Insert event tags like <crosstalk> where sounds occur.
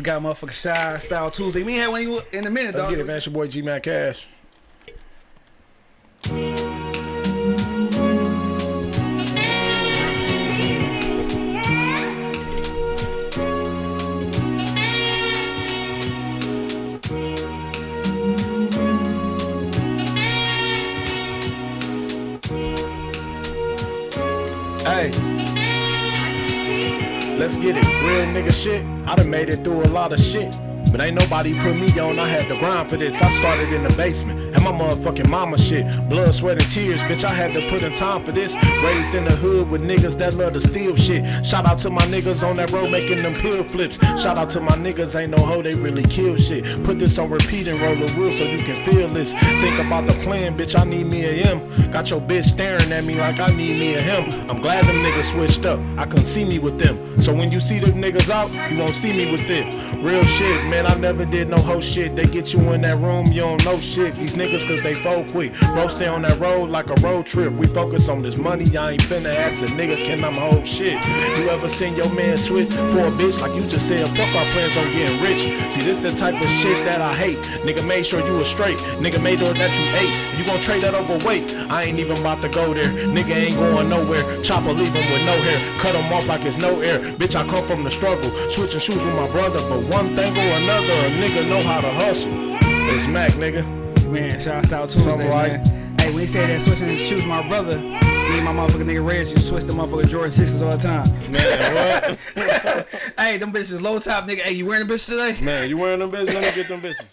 We got motherfucking Shy Style Tuesday. We ain't had one in a minute, Let's dog. get it, man. It's your boy G Man Cash. Hey. Let's get it. Real nigga shit. I done made it through a lot of shit. But ain't nobody put me on, I had to grind for this. I started in the basement, and my motherfucking mama shit. Blood, sweat, and tears, bitch, I had to put in time for this. Raised in the hood with niggas that love to steal shit. Shout out to my niggas on that road making them pill flips. Shout out to my niggas, ain't no hoe, they really kill shit. Put this on repeat and roll the wheel so you can feel this. Think about the plan, bitch, I need me a him. Got your bitch staring at me like I need me a him. I'm glad them niggas switched up, I couldn't see me with them. So when you see them niggas out, you won't see me with it. Real shit, man, I never did no hoe shit. They get you in that room, you don't know shit. These niggas cause they fold quick. Bro, stay on that road like a road trip. We focus on this money, I ain't finna ask a nigga, can I'm hold shit. You ever seen your man switch for a bitch like you just said, fuck our plans on getting rich. See, this the type of shit that I hate. Nigga made sure you was straight. Nigga made sure that you ate. You gon' trade that overweight. I ain't even about to go there. Nigga ain't going nowhere. Chopper leave him with no hair. Cut him off like it's no air. Bitch, I come from the struggle. Switching shoes with my brother. But one thing or another, a nigga know how to hustle. It's Mac, nigga. Man, Shy Style Tuesday, Something man. Hey, when he said that switching his shoes, my brother, me and my motherfucking nigga Reds, you switch the motherfucking Jordan 6s all the time. Man, what? <laughs> hey, them bitches low top, nigga. Hey, you wearing the bitches today? Man, you wearing them bitches? Let me get them bitches.